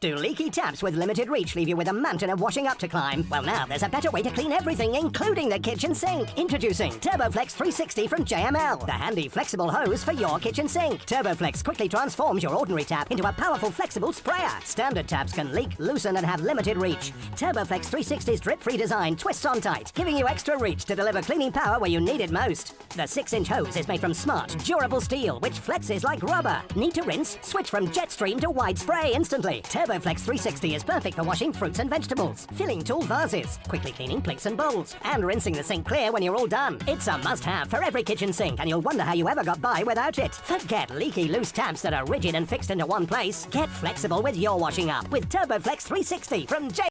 Do leaky taps with limited reach leave you with a mountain of washing up to climb? Well, now there's a better way to clean everything, including the kitchen sink. Introducing TurboFlex 360 from JML, the handy flexible hose for your kitchen sink. TurboFlex quickly transforms your ordinary tap into a powerful flexible sprayer. Standard taps can leak, loosen, and have limited reach. TurboFlex 360's drip-free design twists on tight, giving you extra reach to deliver cleaning power where you need it most. The 6-inch hose is made from smart, durable steel, which flexes like rubber. Need to rinse? Switch from Jetstream to wide spray instantly. TurboFlex 360 is perfect for washing fruits and vegetables, filling tall vases, quickly cleaning plates and bowls, and rinsing the sink clear when you're all done. It's a must-have for every kitchen sink, and you'll wonder how you ever got by without it. Forget leaky loose taps that are rigid and fixed into one place. Get flexible with your washing up with TurboFlex 360 from J.